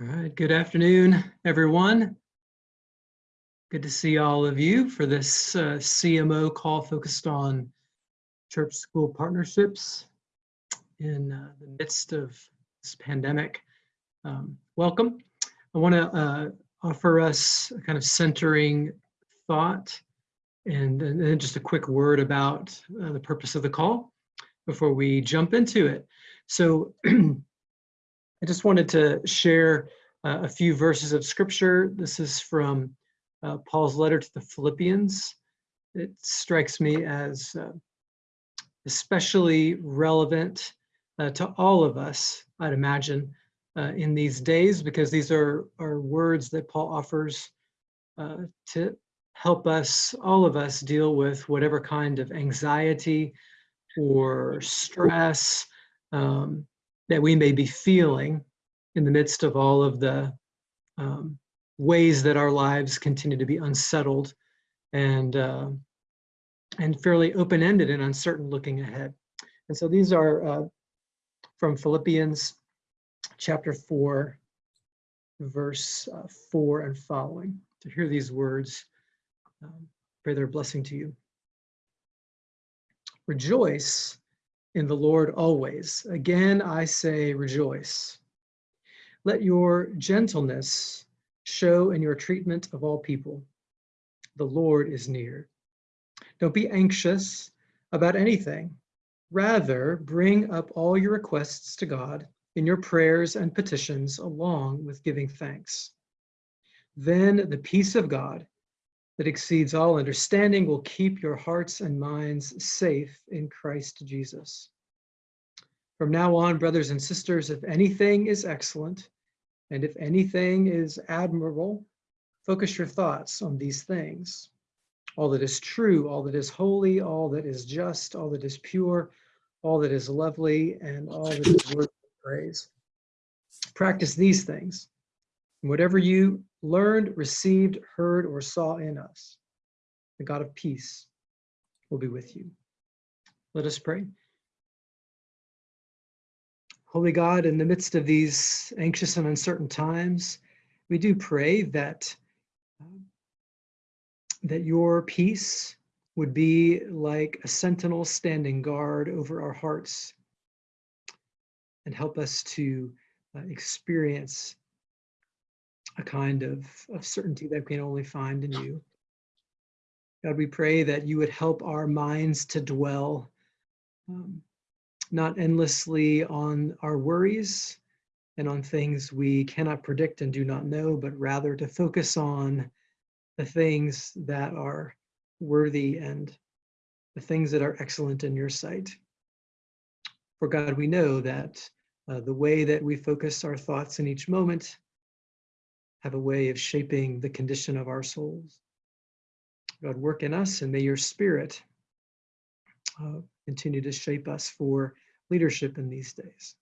All right, good afternoon, everyone. Good to see all of you for this uh, CMO call focused on church school partnerships in uh, the midst of this pandemic. Um, welcome. I want to uh, offer us a kind of centering thought and, and then just a quick word about uh, the purpose of the call before we jump into it. So I just wanted to share uh, a few verses of scripture. This is from uh, Paul's letter to the Philippians. It strikes me as uh, especially relevant uh, to all of us, I'd imagine, uh, in these days, because these are, are words that Paul offers uh, to help us, all of us, deal with whatever kind of anxiety or stress um, that we may be feeling in the midst of all of the um, ways that our lives continue to be unsettled and uh, and fairly open-ended and uncertain looking ahead. And so these are uh, from Philippians chapter 4, verse uh, 4 and following. To hear these words, um, pray their blessing to you. Rejoice in the Lord always. Again, I say rejoice. Let your gentleness show in your treatment of all people. The Lord is near. Don't be anxious about anything. Rather, bring up all your requests to God in your prayers and petitions along with giving thanks. Then the peace of God that exceeds all understanding will keep your hearts and minds safe in Christ Jesus. From now on, brothers and sisters, if anything is excellent, and if anything is admirable, focus your thoughts on these things. All that is true, all that is holy, all that is just, all that is pure, all that is lovely, and all that is worthy of praise. Practice these things. Whatever you learned, received, heard, or saw in us, the God of peace will be with you. Let us pray. Holy God, in the midst of these anxious and uncertain times, we do pray that, that your peace would be like a sentinel standing guard over our hearts and help us to uh, experience a kind of, of certainty that we can only find in you. God, we pray that you would help our minds to dwell um, not endlessly on our worries and on things we cannot predict and do not know, but rather to focus on the things that are worthy and the things that are excellent in your sight. For God, we know that uh, the way that we focus our thoughts in each moment have a way of shaping the condition of our souls. God, work in us and may your spirit uh, continue to shape us for leadership in these days.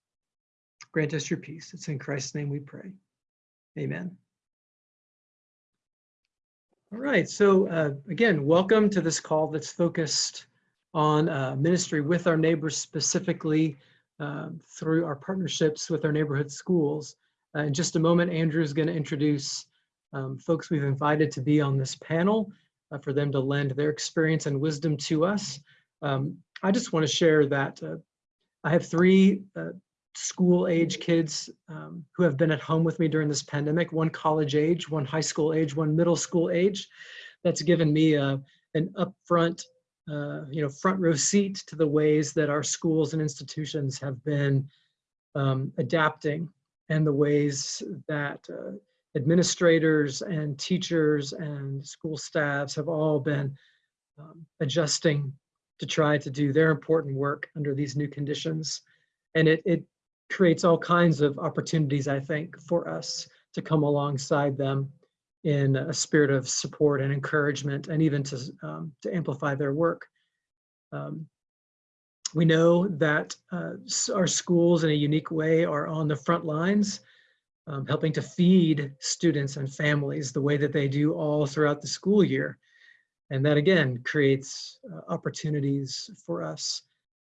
Grant us your peace. It's in Christ's name we pray. Amen. All right, so uh, again, welcome to this call that's focused on uh, ministry with our neighbors, specifically uh, through our partnerships with our neighborhood schools. Uh, in just a moment, Andrew is going to introduce um, folks we've invited to be on this panel uh, for them to lend their experience and wisdom to us. Um, I just want to share that uh, I have three uh, school age kids um, who have been at home with me during this pandemic, one college age, one high school age, one middle school age. That's given me uh, an upfront, uh, you know, front row seat to the ways that our schools and institutions have been um, adapting and the ways that uh, administrators and teachers and school staffs have all been um, adjusting to try to do their important work under these new conditions. And it, it creates all kinds of opportunities, I think, for us to come alongside them in a spirit of support and encouragement and even to, um, to amplify their work. Um, we know that uh, our schools in a unique way are on the front lines, um, helping to feed students and families the way that they do all throughout the school year. And that again creates uh, opportunities for us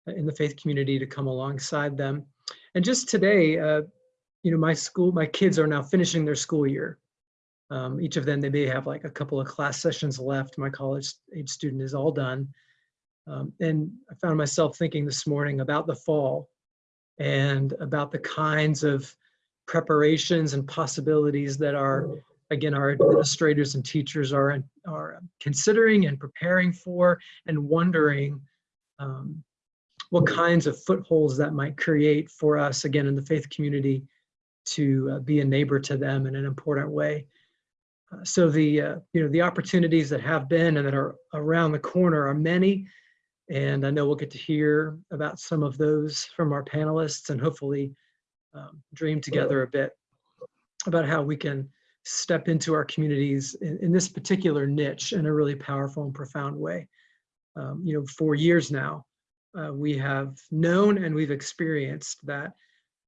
in the faith community to come alongside them. And just today, uh, you know, my school, my kids are now finishing their school year. Um, each of them, they may have like a couple of class sessions left. My college age student is all done. Um, and I found myself thinking this morning about the fall and about the kinds of preparations and possibilities that our, again, our administrators and teachers are, are considering and preparing for and wondering um, what kinds of footholds that might create for us, again, in the faith community to uh, be a neighbor to them in an important way. Uh, so the, uh, you know, the opportunities that have been and that are around the corner are many. And I know we'll get to hear about some of those from our panelists and hopefully um, dream together a bit about how we can step into our communities in, in this particular niche in a really powerful and profound way. Um, you know, for years now, uh, we have known and we've experienced that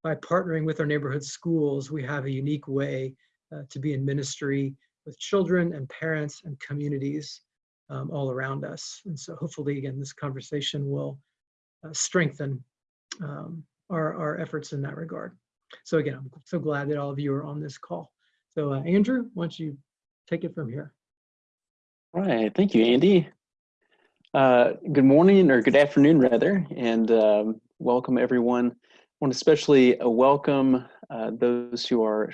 by partnering with our neighborhood schools, we have a unique way uh, to be in ministry with children and parents and communities um, all around us. And so hopefully, again, this conversation will uh, strengthen um, our, our efforts in that regard. So again, I'm so glad that all of you are on this call. So uh, Andrew, why don't you take it from here? All right, thank you, Andy. Uh, good morning or good afternoon rather, and um, welcome everyone. I want to especially uh, welcome uh, those who are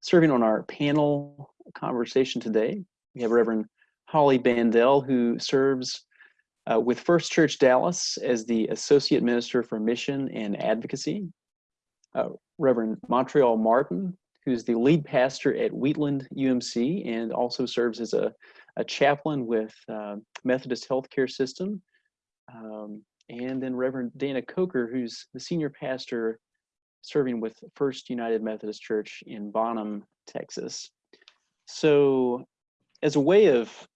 serving on our panel conversation today. We have Reverend Holly Bandel, who serves uh, with First Church Dallas as the Associate Minister for Mission and Advocacy. Uh, Reverend Montreal Martin, who's the lead pastor at Wheatland UMC and also serves as a, a chaplain with uh, Methodist Healthcare System. Um, and then Reverend Dana Coker, who's the senior pastor serving with First United Methodist Church in Bonham, Texas. So as a way of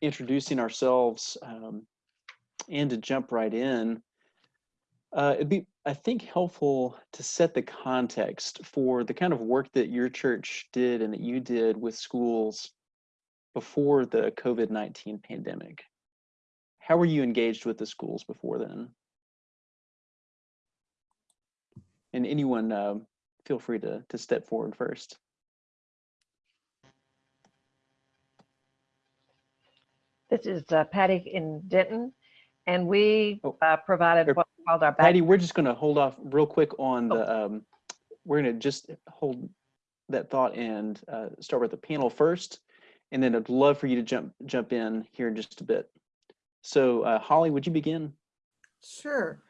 introducing ourselves um, and to jump right in, uh, it'd be, I think, helpful to set the context for the kind of work that your church did and that you did with schools before the COVID-19 pandemic. How were you engaged with the schools before then? And anyone, uh, feel free to, to step forward first. This is uh, Patty in Denton, and we Oh, uh, provided what we called our back. Patty, we're just going to hold off real quick on Oh. the, um, we're going to just hold that thought and uh, start with the panel first. And then I'd love for you to jump jump in here in just a bit. So uh, Holly, would you begin? Sure.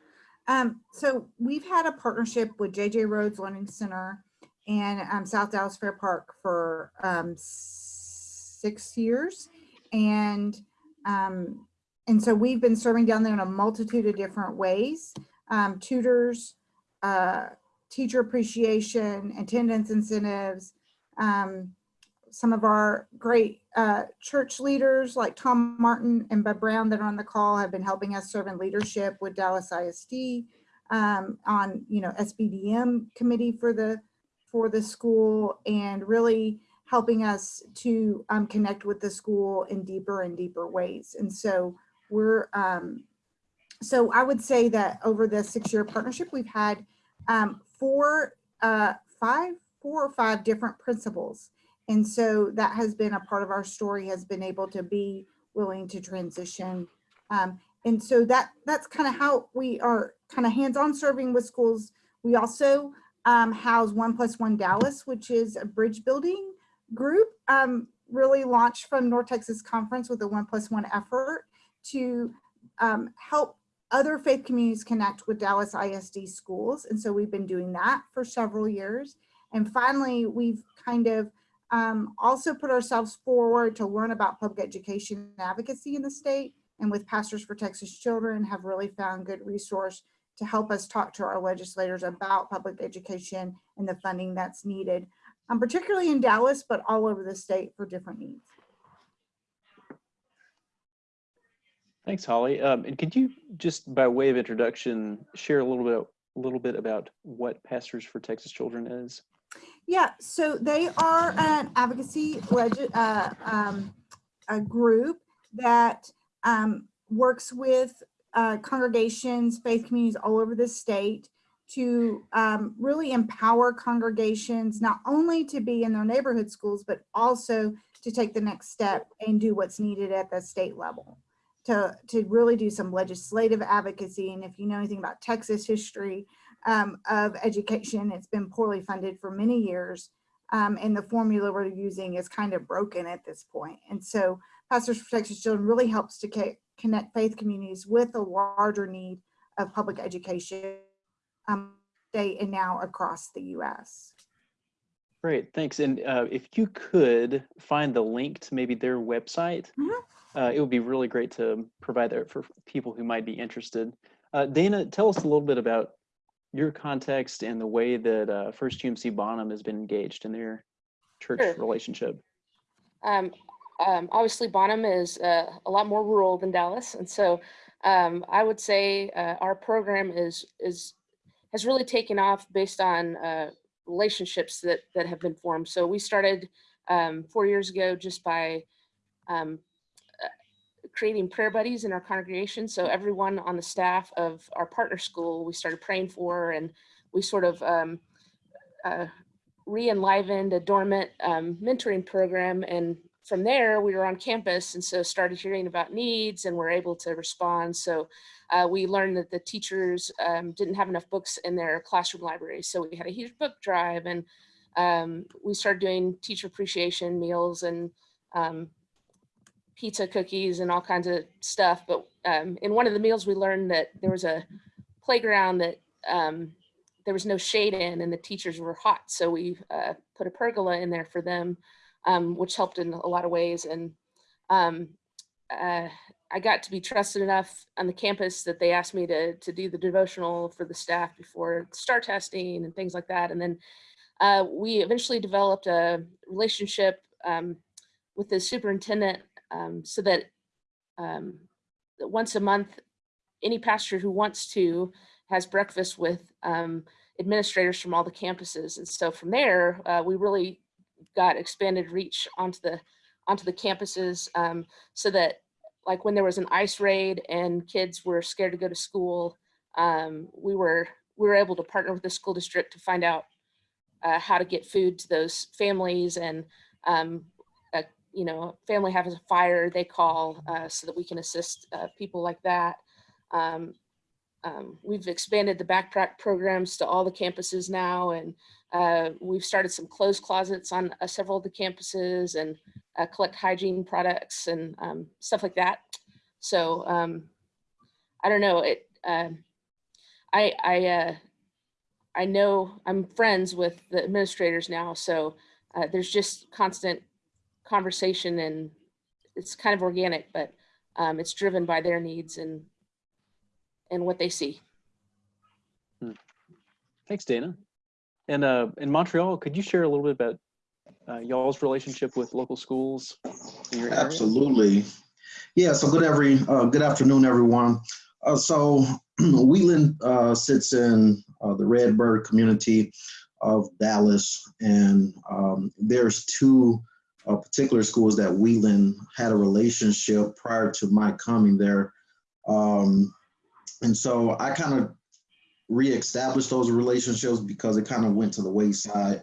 Um, so we've had a partnership with JJ Rhoads Learning Center and um, South Dallas Fair Park for um, six years. And um, and so we've been serving down there in a multitude of different ways. Um, tutors, uh, teacher appreciation, attendance incentives, um, some of our great uh, church leaders like Tom Martin and Bud Brown that are on the call have been helping us serve in leadership with Dallas ISD um, on, you know, SBDM committee for the for the school and really helping us to um, connect with the school in deeper and deeper ways. And so we're, um, so I would say that over the six-year partnership, we've had um, four, uh, five, four or five different principals and so that has been a part of our story has been able to be willing to transition. Um, and so that that's kind of how we are kind of hands-on serving with schools. We also um, house One Plus One Dallas, which is a bridge building group, um, really launched from North Texas Conference with a One Plus One effort to um, help other faith communities connect with Dallas ISD schools. And so we've been doing that for several years. And finally, we've kind of um, also put ourselves forward to learn about public education advocacy in the state and with Pastors for Texas Children have really found good resource to help us talk to our legislators about public education and the funding that's needed, um, particularly in Dallas, but all over the state for different needs. Thanks, Holly. Um, and could you just by way of introduction, share a little bit a little bit about what Pastors for Texas Children is? Yeah, so they are an advocacy uh, um, a group that um, works with uh, congregations, faith communities all over the state to um, really empower congregations, not only to be in their neighborhood schools, but also to take the next step and do what's needed at the state level. To, to really do some legislative advocacy. And if you know anything about Texas history um, of education, it's been poorly funded for many years. Um, and the formula we're using is kind of broken at this point. And so Pastors for Texas Children really helps to connect faith communities with a larger need of public education um, state and now across the US. Great, thanks. And uh, if you could find the link to maybe their website, Mhm. uh, it would be really great to provide that for people who might be interested. Uh, Dana, tell us a little bit about your context and the way that uh, First UMC Bonham has been engaged in their church Sure. relationship. Um, um, obviously, Bonham is uh, a lot more rural than Dallas, and so um, I would say uh, our program is is has really taken off based on uh, relationships that that have been formed. So we started um, four years ago just by um, uh, creating prayer buddies in our congregation. So everyone on the staff of our partner school, we started praying for, and we sort of um, uh, re-enlivened a dormant um, mentoring program and from there we were on campus and so started hearing about needs and were able to respond so uh, we learned that the teachers um, didn't have enough books in their classroom libraries so we had a huge book drive and um, we started doing teacher appreciation meals and um, pizza cookies and all kinds of stuff but um, in one of the meals we learned that there was a playground that um, there was no shade in and the teachers were hot. So we uh, put a pergola in there for them, um, which helped in a lot of ways. And um, uh, I got to be trusted enough on the campus that they asked me to, to do the devotional for the staff before STAAR testing and things like that. And then uh, we eventually developed a relationship um, with the superintendent um, so that um, once a month, any pastor who wants to has breakfast with um, administrators from all the campuses. And so from there, uh, we really got expanded reach onto the onto the campuses um, so that like when there was an ice raid and kids were scared to go to school, um, we were we were able to partner with the school district to find out uh, how to get food to those families and um, uh, you know, family has a fire, they call uh, so that we can assist uh, people like that. Um, um, we've expanded the backpack programs to all the campuses now, and uh, we've started some clothes closets on uh, several of the campuses and uh, collect hygiene products and um, stuff like that. So um, I don't know. It. um I I uh, I know I'm friends with the administrators now, so uh, there's just constant conversation, and it's kind of organic, but um, it's driven by their needs and and what they see. Thanks, Dana. And uh, in Montreal, could you share a little bit about uh, y'all's relationship with local schools? Absolutely. Yeah, so good every, uh, good afternoon, everyone. Uh, so Wheatland uh, sits in uh, the Redbird community of Dallas, and um, there's two particular schools that Wheatland had a relationship prior to my coming there. Um, and so I kind of reestablished those relationships because it kind of went to the wayside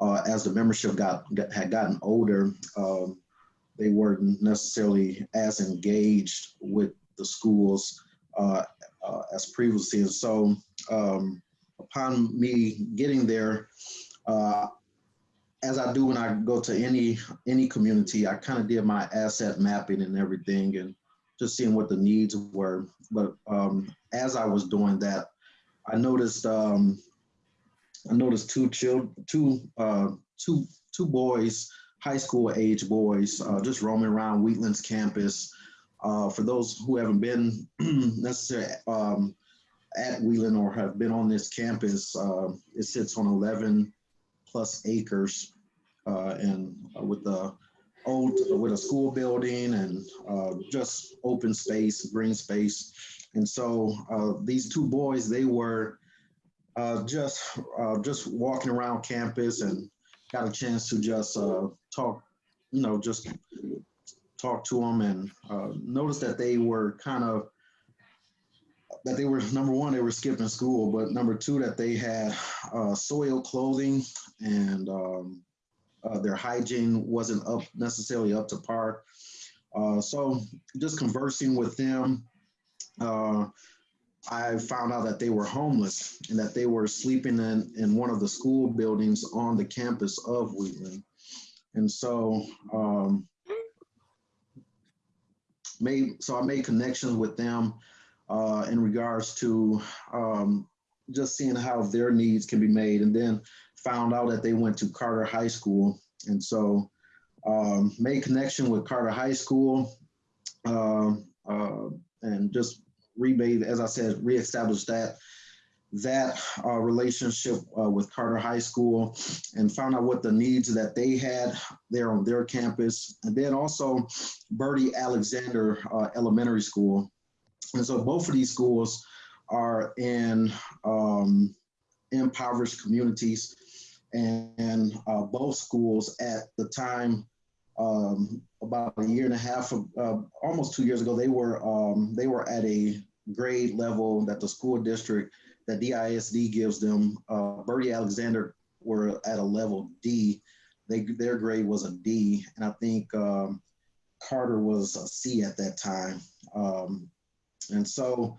uh, as the membership got, got had gotten older. Um, they weren't necessarily as engaged with the schools uh, uh, as previously. And so um, upon me getting there, uh, as I do when I go to any any community, I kind of did my asset mapping and everything and just seeing what the needs were. But um, as I was doing that, I noticed um, I noticed two children, two uh, two two boys, high school age boys, uh, just roaming around Wheatland's campus. Uh, for those who haven't been necessarily um, at Wheatland or have been on this campus, uh, it sits on 11 plus acres, uh, and with the old with a school building and uh, just open space, green space. And so uh, these two boys, they were uh, just uh, just walking around campus and got a chance to just uh, talk, you know, just talk to them and uh, notice that they were kind of that they were number one, they were skipping school, but number two, that they had uh, soiled clothing and um, their hygiene wasn't up necessarily up to par. So just conversing with them, uh, I found out that they were homeless and that they were sleeping in, in one of the school buildings on the campus of Wheatland. And so um, made so I made connections with them uh, in regards to um, just seeing how their needs can be made, and then found out that they went to Carter High School, and so um, made connection with Carter High School, um, uh, and just remade, as I said, reestablished that that uh, relationship uh, with Carter High School and found out what the needs that they had there on their campus. And then also Birdie Alexander uh, Elementary School. And so both of these schools are in um, impoverished communities. And, and uh, both schools at the time, um, about a year and a half, uh, almost two years ago, they were um, they were at a grade level that the school district that DISD gives them. Uh, Birdie Alexander were at a level D. They their grade was a D, and I think um, Carter was a C at that time. Um, and so,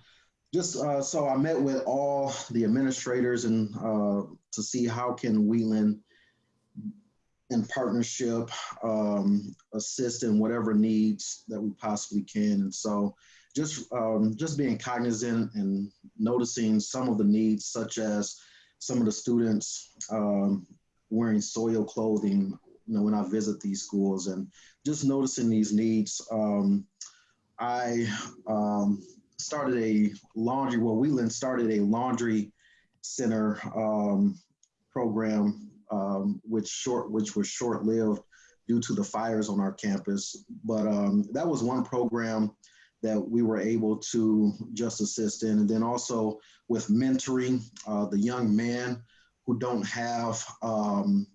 just uh, so I met with all the administrators and uh, to see how can Wheatland in partnership um, assist in whatever needs that we possibly can. And so just um, just being cognizant and noticing some of the needs, such as some of the students um, wearing soil clothing, you know, when I visit these schools, and just noticing these needs. Um, I um, started a laundry. Well, Wheatland started a laundry center um, program, um, which short, which was short-lived due to the fires on our campus. But um, that was one program that we were able to just assist in. And then also with mentoring uh, the young men who don't have um,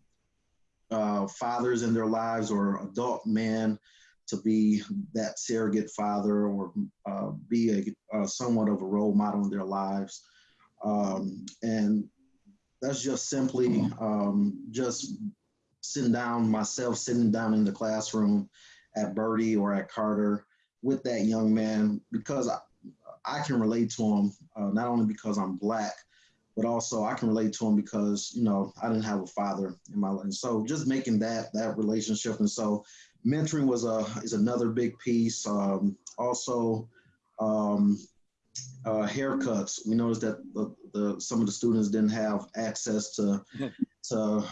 uh, fathers in their lives or adult men to be that surrogate father or uh, be a, somewhat of a role model in their lives. Um, and that's just simply um, just sitting down, myself sitting down in the classroom at Birdie or at Carter with that young man because I, I can relate to him, uh, not only because I'm black, but also I can relate to him because, you know, I didn't have a father in my life. And so just making that, that relationship. And so mentoring was a, is another big piece. Um, also, um, uh, haircuts. We noticed that the, the, some of the students didn't have access to, to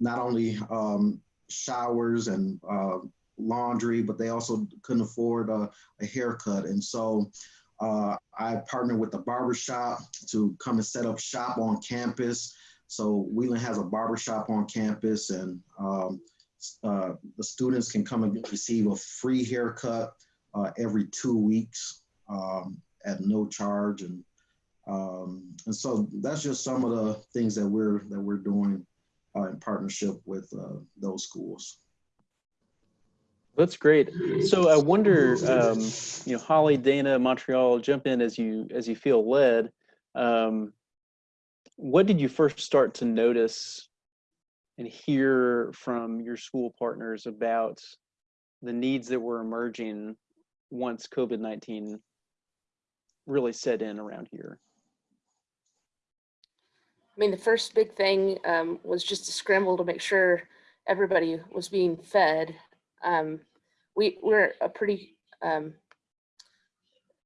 not only um, showers and uh, laundry, but they also couldn't afford a, a haircut. And so uh, I partnered with the barber shop to come and set up shop on campus. So Wheatland has a barber shop on campus and um, uh, the students can come and receive a free haircut uh, every two weeks um, at no charge. And, um, and so that's just some of the things that we're, that we're doing uh, in partnership with uh, those schools. That's great. So I wonder, um, you know, Holly, Dana, Montreal, jump in as you as you feel led. Um, what did you first start to notice and hear from your school partners about the needs that were emerging once COVID-19 really set in around here? I mean, the first big thing um, was just to scramble to make sure everybody was being fed. Um, we we're a pretty um,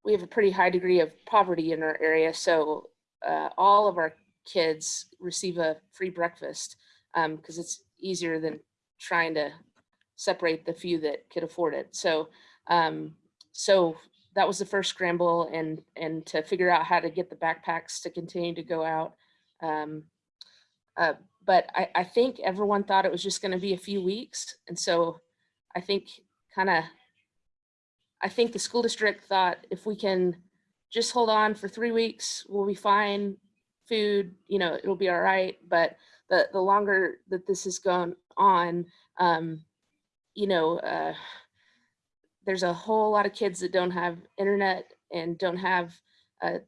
we have a pretty high degree of poverty in our area, so uh, all of our kids receive a free breakfast because um, it's easier than trying to separate the few that could afford it. So um, so that was the first scramble and and to figure out how to get the backpacks to continue to go out. Um, uh, but I, I think everyone thought it was just going to be a few weeks. And so I think kind of, I think the school district thought if we can just hold on for three weeks, we'll be fine. Food, you know, it'll be all right. But the, the longer that this has gone on, um, you know, uh, there's a whole lot of kids that don't have internet and don't have uh,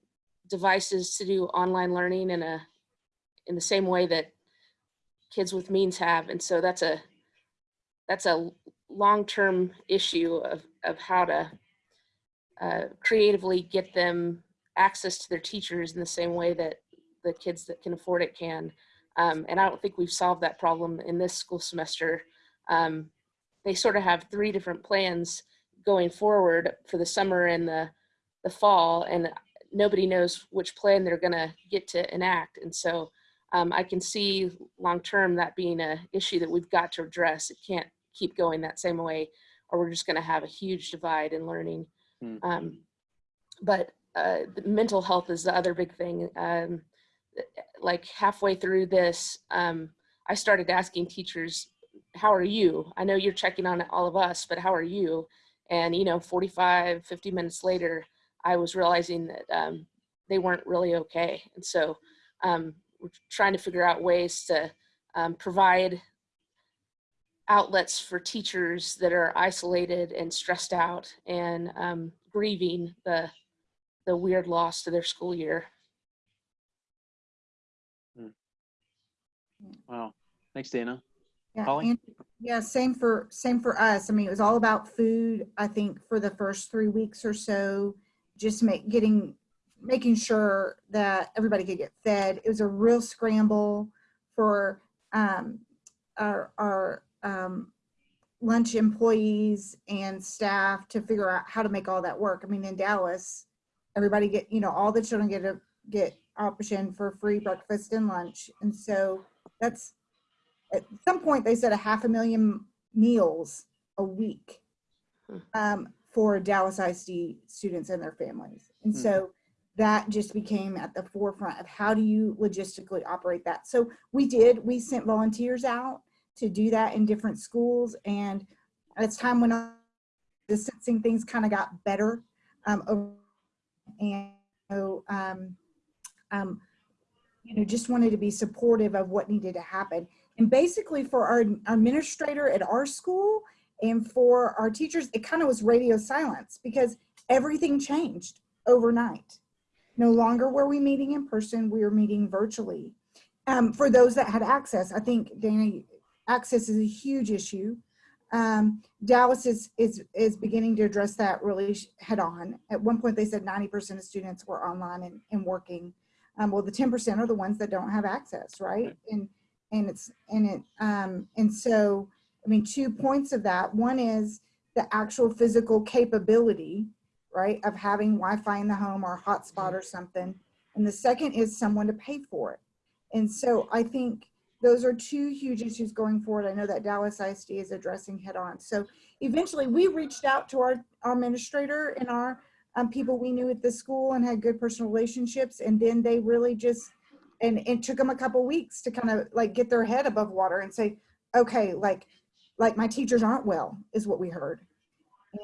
devices to do online learning in a in the same way that kids with means have, and so that's a that's a long-term issue of of how to uh, creatively get them access to their teachers in the same way that the kids that can afford it can. Um, and I don't think we've solved that problem in this school semester. Um, they sort of have three different plans going forward for the summer and the, the fall, and nobody knows which plan they're gonna get to enact. And so um, I can see long-term that being a issue that we've got to address. It can't keep going that same way, or we're just gonna have a huge divide in learning. Hmm. Um, but uh, the mental health is the other big thing. Um, like halfway through this, um, I started asking teachers, how are you? I know you're checking on all of us, but how are you? And, you know, 45, 50 minutes later, I was realizing that um, they weren't really okay. And so um, we're trying to figure out ways to um, provide outlets for teachers that are isolated and stressed out and um, grieving the the weird loss to their school year. Wow. Thanks, Dana. Yeah, Holly? and- yeah, same for, same for us. I mean, it was all about food, I think, for the first three weeks or so. Just make, getting, making sure that everybody could get fed. It was a real scramble for um, our, our um, lunch employees and staff to figure out how to make all that work. I mean, in Dallas, everybody get, you know, all the children get a, get option for free breakfast and lunch. And so that's, at some point they said a half a million meals a week um, for Dallas ISD students and their families. And Hmm. so that just became at the forefront of how do you logistically operate that. So we did, we sent volunteers out to do that in different schools. And as time went on, distancing things kind of got better. Um, and so, um, um, you know, just wanted to be supportive of what needed to happen. And basically for our administrator at our school and for our teachers, it kind of was radio silence because everything changed overnight. No longer were we meeting in person, we were meeting virtually. Um, for those that had access, I think, Dana, access is a huge issue. Um, Dallas is, is, is beginning to address that really head on. At one point, they said 90% of students were online and, and working. Um, well, the 10% are the ones that don't have access, right? And, and it's, and it, um, and so, I mean, two points of that. One is the actual physical capability, right, of having Wi-Fi in the home or a hotspot or something. And the second is someone to pay for it. And so I think those are two huge issues going forward. I know that Dallas ISD is addressing head on. So eventually we reached out to our, our administrator and our um, people we knew at the school and had good personal relationships. And then they really just, and it took them a couple weeks to kind of like get their head above water and say, okay, like, like my teachers aren't well is what we heard.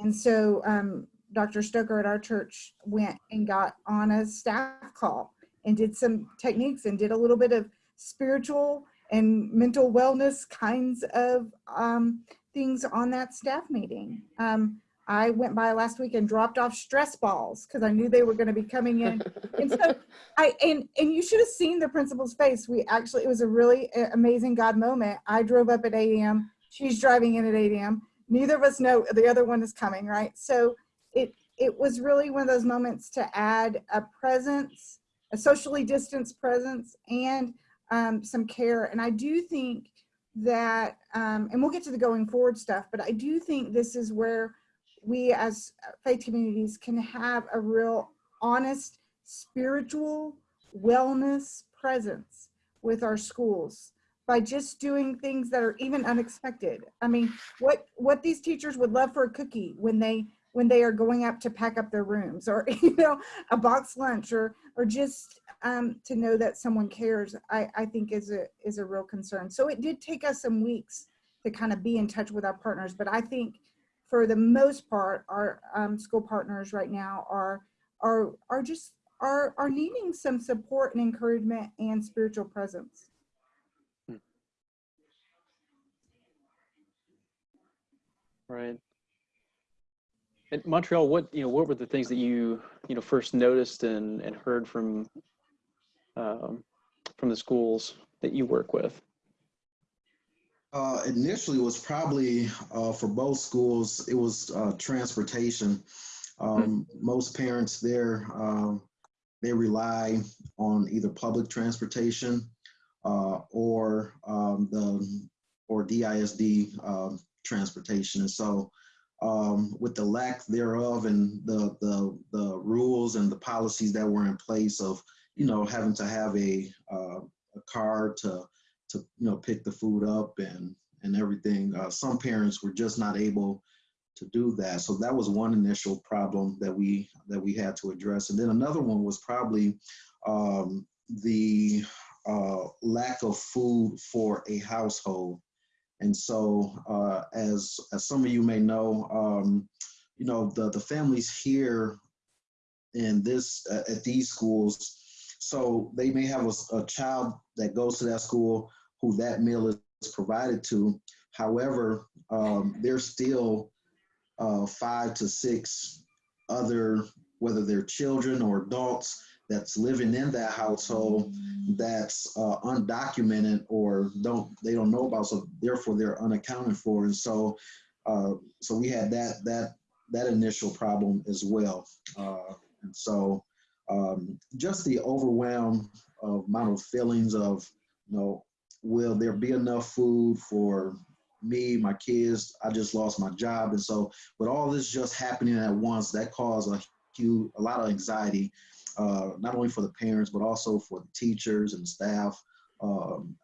And so um, Dr. Stoker at our church went and got on a staff call and did some techniques and did a little bit of spiritual and mental wellness kinds of um, things on that staff meeting. Um, I went by last week and dropped off stress balls because I knew they were going to be coming in. And so I and and you should have seen the principal's face. We actually it was a really amazing God moment. I drove up at 8 a.m. She's driving in at 8 a.m. Neither of us know the other one is coming, right? So it it was really one of those moments to add a presence, a socially distanced presence, and um, some care. And I do think that, um, and we'll get to the going forward stuff, but I do think this is where we as faith communities can have a real honest spiritual wellness presence with our schools by just doing things that are even unexpected. I mean, what what these teachers would love for a cookie when they when they are going up to pack up their rooms or you know a box lunch or or just um, to know that someone cares I, I think is a is a real concern so it did take us some weeks to kind of be in touch with our partners but I think for the most part our um, school partners right now are are are just are are needing some support and encouragement and spiritual presence Right. In Montreal, what, you know, what were the things that you, you know, first noticed and, and heard from, um, from the schools that you work with? Uh, initially, it was probably uh, for both schools. It was uh, transportation. Um, Most parents there um, they rely on either public transportation uh, or um, the or DISD um, transportation. And so, um, with the lack thereof and the the the rules and the policies that were in place of you know having to have a uh, a car to to you know pick the food up and and everything. Uh, some parents were just not able to do that, so that was one initial problem that we that we had to address. And then another one was probably um, the uh, lack of food for a household. And so, uh, as as some of you may know, um, you know the the families here in this uh, at these schools so they may have a, a child that goes to that school who that meal is provided to. However, um, there's still uh, five to six other, whether they're children or adults, that's living in that household that's uh, undocumented or don't they don't know about. So therefore, they're unaccounted for. And so, uh, so we had that that that initial problem as well. Uh, and so um, just the overwhelm of amount of feelings of, you know, will there be enough food for me, my kids? I just lost my job, and so with all this just happening at once, that caused a huge, a lot of anxiety, uh, not only for the parents but also for the teachers and staff um,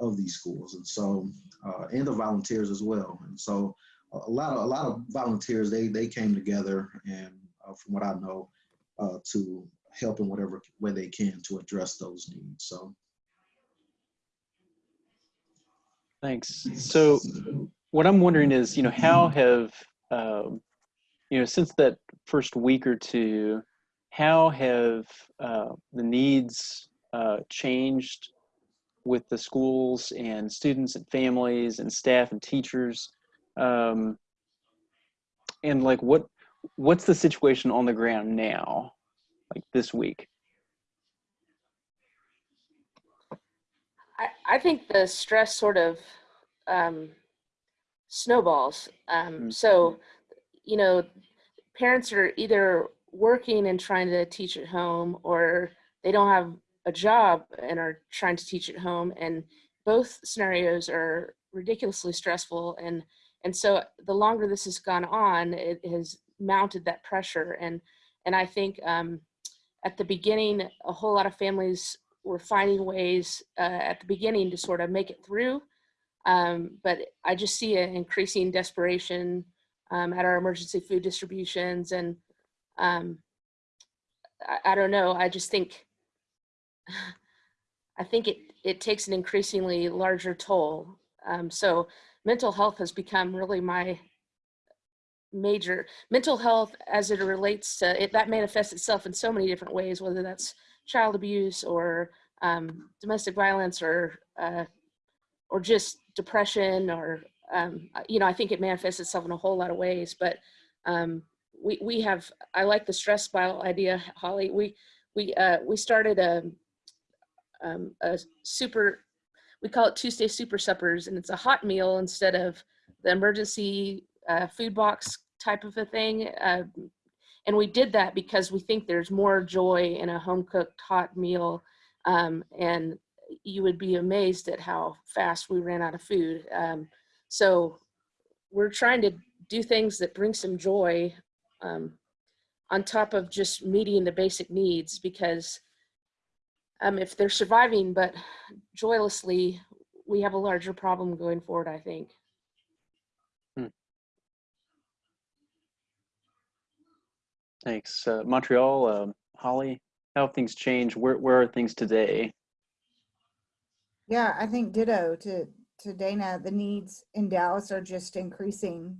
of these schools, and so uh, and the volunteers as well. And so a lot of a lot of volunteers they they came together, and uh, from what I know, uh, to help in whatever way they can to address those needs. So. Thanks. So what I'm wondering is, you know, how have, um, you know, since that first week or two, how have uh, the needs uh, changed with the schools and students and families and staff and teachers? Um, and like, what what's the situation on the ground now, like this week? I, think the stress sort of um, snowballs. Um, Mm. So, you know, parents are either working and trying to teach at home, or they don't have a job and are trying to teach at home. And both scenarios are ridiculously stressful. And and so the longer this has gone on, it has mounted that pressure. And and I think um, at the beginning, a whole lot of families were finding ways uh, at the beginning to sort of make it through. Um, but I just see an increasing desperation um, at our emergency food distributions. And um, I, I don't know, I just think, I think it, it takes an increasingly larger toll. Um, so mental health has become really my major mental health as it relates to it that manifests itself in so many different ways whether that's child abuse or um, domestic violence or uh, or just depression or um, you know i think it manifests itself in a whole lot of ways but um, we we have i like the stress spiral idea holly. We we uh, we started a um, a super we call it tuesday super suppers and it's a hot meal instead of the emergency uh, food box type of a thing uh, and we did that because we think there's more joy in a home cooked hot meal um, and you would be amazed at how fast we ran out of food um, so we're trying to do things that bring some joy um, on top of just meeting the basic needs because um, if they're surviving but joylessly we have a larger problem going forward i think Thanks. Uh, Montreal, um, Holly, how have things changed? Where, where are things today? Yeah, I think ditto to, to Dana, the needs in Dallas are just increasing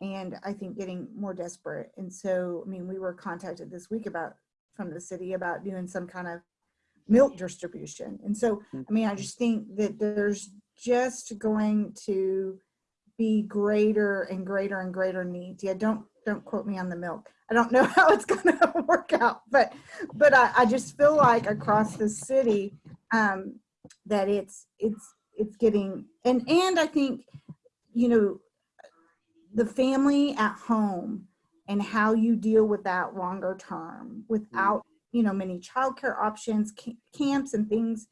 and I think getting more desperate. And so, I mean, we were contacted this week about, from the city about doing some kind of milk distribution. And so, I mean, I just think that there's just going to be greater and greater and greater needs. Yeah, don't don't quote me on the milk. I don't know how it's going to work out, but but I, I just feel like across the city um, that it's it's it's getting and and I think you know the family at home and how you deal with that longer term without you know many childcare options camps and things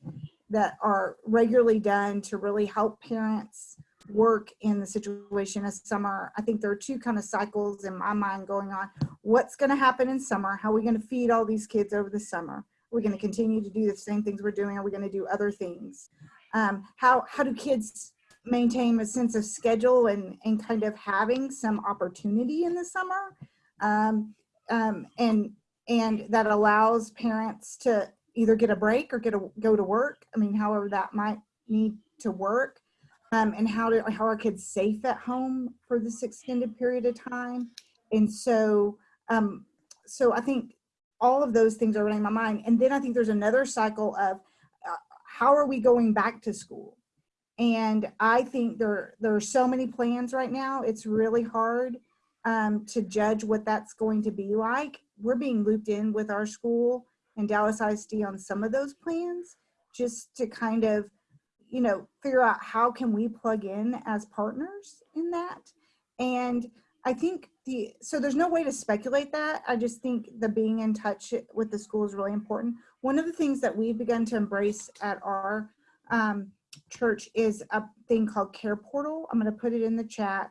that are regularly done to really help parents work in the situation of summer. I think there are two kind of cycles in my mind going on. What's going to happen in summer? How are we going to feed all these kids over the summer? We're going to continue to do the same things we're doing? Are we going to do other things? Um, how how do kids maintain a sense of schedule and and kind of having some opportunity in the summer? Um, um, and and that allows parents to either get a break or get a go to work. I mean however that might need to work um, and how to how are kids safe at home for this extended period of time. And so um, so i think all of those things are running my mind. And then i think there's another cycle of uh, how are we going back to school? And i think there there are so many plans right now. It's really hard um, to judge what that's going to be like. We're being looped in with our school and dallas isd on some of those plans just to kind of you know figure out how can we plug in as partners in that. And i think the so there's no way to speculate that. I just think the being in touch with the school is really important. One of the things that we've begun to embrace at our um, church is a thing called care portal. I'm going to put it in the chat.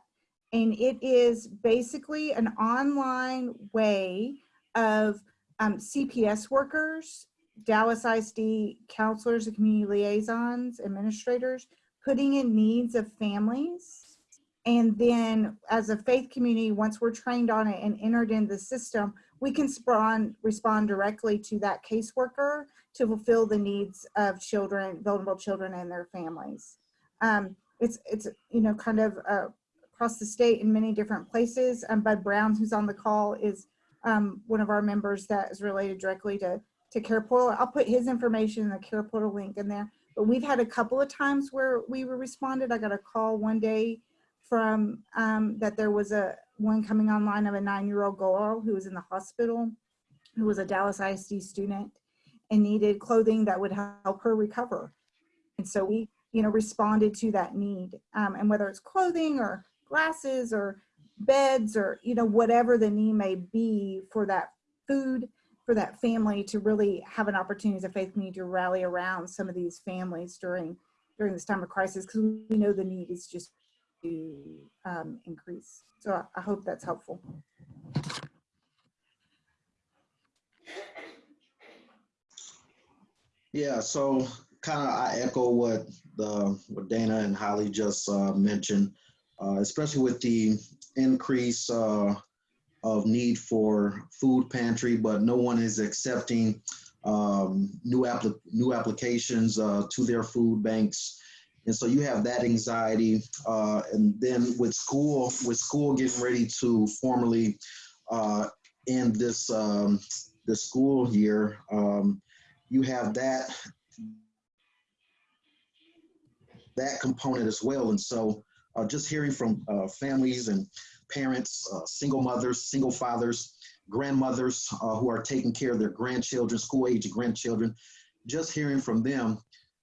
And it is basically an online way of um, cps workers Dallas ISD counselors and community liaisons, administrators, putting in needs of families. And then as a faith community, once we're trained on it and entered in the system, we can respond, respond directly to that caseworker to fulfill the needs of children, vulnerable children and their families. Um, it's, it's, you know, kind of uh, across the state in many different places. Um, Bud Brown, who's on the call, is um, one of our members that is related directly to to Care Portal. I'll put his information in the Care Portal link in there. But we've had a couple of times where we were responded. I got a call one day from um, that there was a one coming online of a nine-year-old girl who was in the hospital, who was a Dallas ISD student and needed clothing that would help her recover. And so we, you know, responded to that need. Um, and whether it's clothing or glasses or beds or, you know, whatever the need may be for that food for that family to really have an opportunity as a faith community to rally around some of these families during during this time of crisis because we know the need is just to um, increase. So I, I hope that's helpful. Yeah, so kind of I echo what the what Dana and Holly just uh, mentioned, uh, especially with the increase uh, of need for food pantry, but no one is accepting um, new, appli- new applications uh, to their food banks. And so you have that anxiety. Uh, and then with school, with school getting ready to formally uh, end this, um, this school year, um, you have that that component as well. And so uh, just hearing from uh, families and parents, uh, single mothers, single fathers, grandmothers uh, who are taking care of their grandchildren, school age grandchildren, just hearing from them,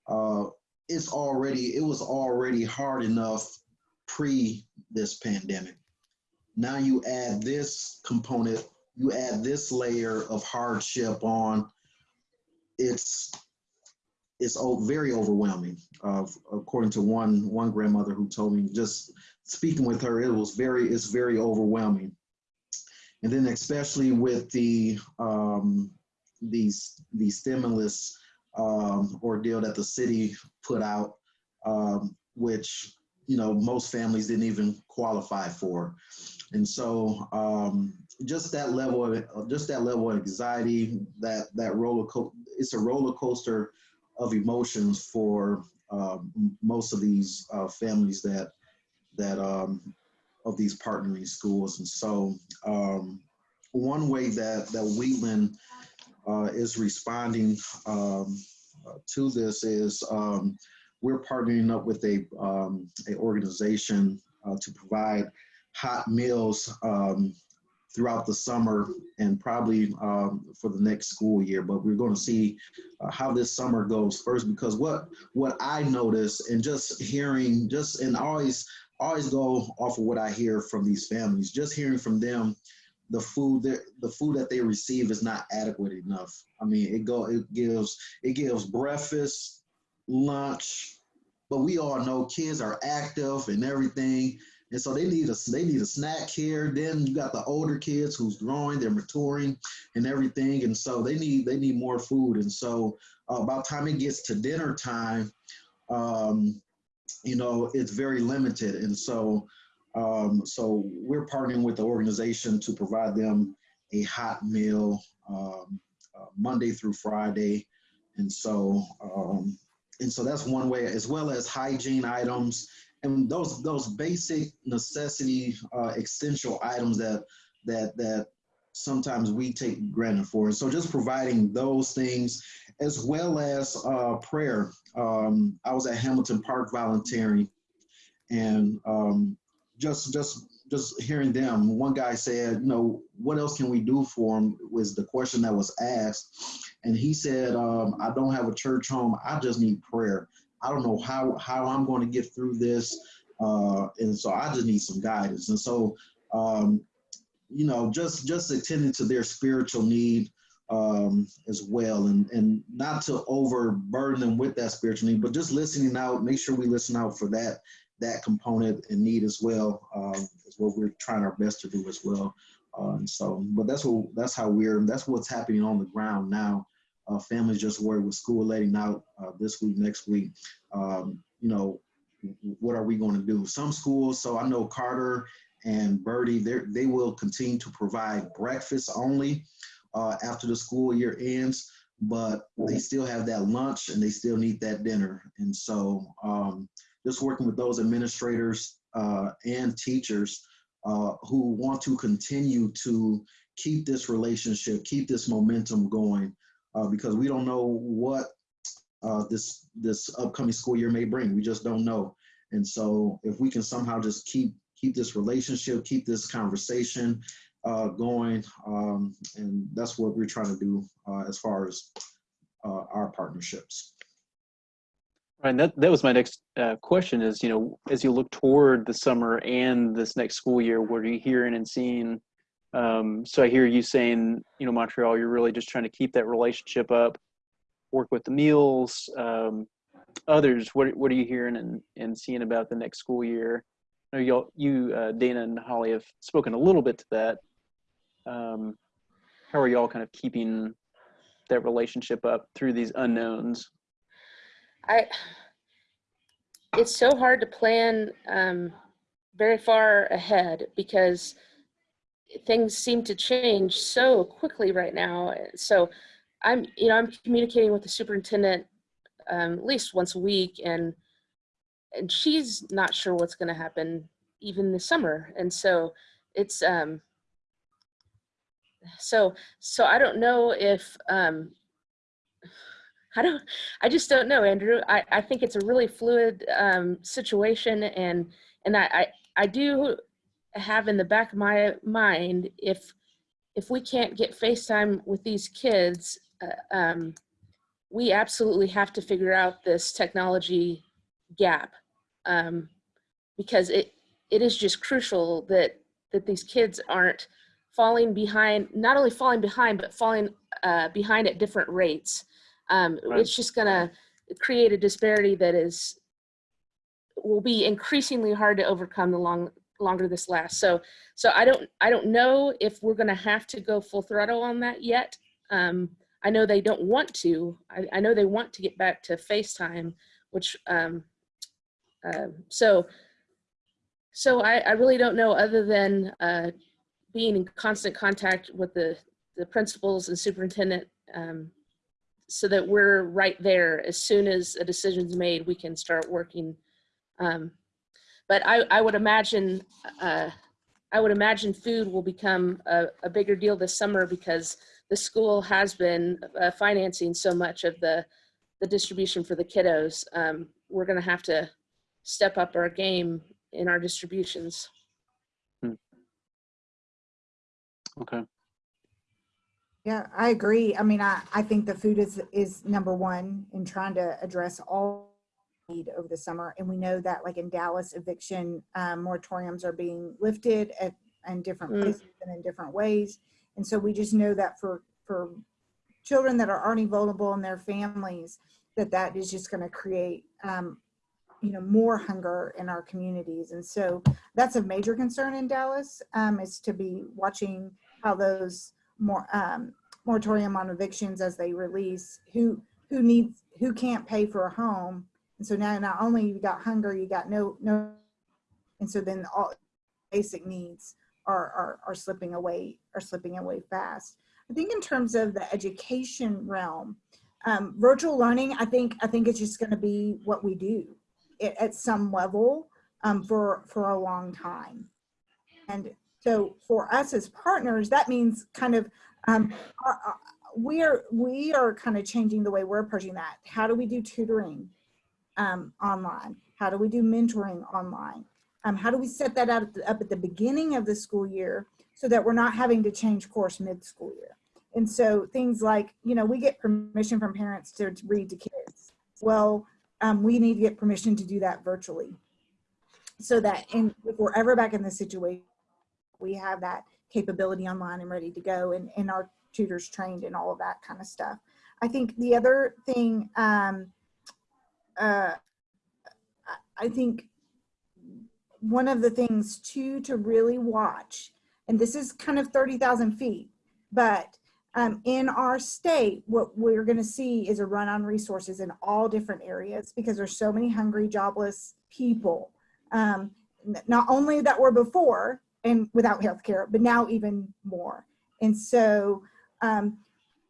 uh, it's already, it was already hard enough pre this pandemic. Now you add this component, you add this layer of hardship on, it's, it's very overwhelming. Uh, according to one one grandmother who told me, just speaking with her, it was very it's very overwhelming. And then especially with the um, these the stimulus um, ordeal that the city put out, um, which you know most families didn't even qualify for, and so um, just that level of just that level of anxiety, that that roller co- it's a roller coaster of emotions for um, most of these uh, families that that um, of these partnering schools. And so um, one way that that Wheatland uh, is responding um, uh, to this is um, we're partnering up with a um, a organization uh, to provide hot meals um, throughout the summer and probably um, for the next school year. But we're going to see uh, how this summer goes first because what what I notice and just hearing just and always always go off of what I hear from these families, just hearing from them the food that the food that they receive is not adequate enough. I mean, it go it gives it gives breakfast, lunch, but we all know kids are active and everything, and so they need a they need a snack here. Then you got the older kids who's growing, they're maturing, and everything, and so they need they need more food. And so uh, by the time it gets to dinner time, um, you know, it's very limited, and so. Um, so we're partnering with the organization to provide them a hot meal um, uh, Monday through Friday, and so um, and so that's one way, as well as hygiene items and those those basic necessity uh, essential items that that that sometimes we take granted for. So just providing those things, as well as uh, prayer. Um, I was at Hamilton Park volunteering, and um, just just just hearing them one guy said you know what else can we do for him was the question that was asked and he said um, i don't have a church home i just need prayer i don't know how how i'm going to get through this uh, and so i just need some guidance and so um, you know just just attending to their spiritual need um, as well and and not to overburden them with that spiritual need but just listening out make sure we listen out for that that component and need as well um, is what we're trying our best to do as well. Uh, and so, but that's what that's how we're that's what's happening on the ground now. Uh, families just worried with school letting out uh, this week, next week. Um, you know, what are we going to do? Some schools, so I know Carter and Birdie, they they will continue to provide breakfast only uh, after the school year ends, but they still have that lunch and they still need that dinner. And so. Um, just working with those administrators uh, and teachers uh, who want to continue to keep this relationship, keep this momentum going, uh, because we don't know what uh, this this upcoming school year may bring. We just don't know. And so, if we can somehow just keep keep this relationship, keep this conversation uh, going, um, and that's what we're trying to do uh, as far as our partnerships. Right, that that was my next uh, question. Is you know, as you look toward the summer and this next school year, what are you hearing and seeing? Um, so I hear you saying, you know, Montreal, you're really just trying to keep that relationship up, work with the meals. Um, others, what what are you hearing and, and seeing about the next school year? I know y'all, you, uh, Dana and Holly, have spoken a little bit to that. Um, how are y'all kind of keeping that relationship up through these unknowns? I it's so hard to plan um, very far ahead because things seem to change so quickly right now. So I'm you know I'm communicating with the superintendent um, at least once a week, and and she's not sure what's going to happen even this summer, and so it's um, so so I don't know if um, I don't, I just don't know, Andrew. I, I think it's a really fluid um, situation and, and I, I, I do have in the back of my mind, if, if we can't get FaceTime with these kids, uh, um, we absolutely have to figure out this technology gap um, because it, it is just crucial that, that these kids aren't falling behind, not only falling behind, but falling uh, behind at different rates um, Right. it's just gonna create a disparity that is will be increasingly hard to overcome the long longer this lasts. So so I don't I don't know if we're gonna have to go full throttle on that yet. Um, I know they don't want to. I, I know they want to get back to FaceTime, which um, uh, so so I, I really don't know other than uh, being in constant contact with the the principals and superintendent um, so that we're right there as soon as a decision's made we can start working um, but I, I would imagine uh, I would imagine food will become a, a, bigger deal this summer because the school has been uh, financing so much of the the distribution for the kiddos um, we're gonna have to step up our game in our distributions. Okay. Yeah, I agree. I mean, I, I think the food is, is number one in trying to address all need over the summer. And we know that like in Dallas, eviction um, moratoriums are being lifted at, in different Mm. places and in different ways. And so we just know that for, for children that are already vulnerable and their families, that that is just going to create, um, you know, more hunger in our communities. And so that's a major concern in Dallas, um, is to be watching how those more um, moratorium on evictions as they release who who needs who can't pay for a home and so now not only you got hunger you got no no and so then all basic needs are are, are slipping away are slipping away fast. I think in terms of the education realm um, virtual learning i think i think it's just going to be what we do at, at some level um, for for a long time. And so for us as partners, that means kind of um, our, our- we are we are kind of changing the way we're approaching that. How do we do tutoring um, online? How do we do mentoring online? Um, how do we set that the, up at the beginning of the school year so that we're not having to change course mid-school year? And so things like, you know, we get permission from parents to, to read to kids. Well, um, we need to get permission to do that virtually so that in, if we're ever back in this situation, we have that capability online and ready to go and, and our tutors trained and all of that kind of stuff. I think the other thing, um, uh, I- think one of the things too to really watch, and this is kind of 30,000 feet, but um, in our state, what we're going to see is a run on resources in all different areas because there's so many hungry, jobless people. Um, not only that were before, and without health care, but now even more. And so um,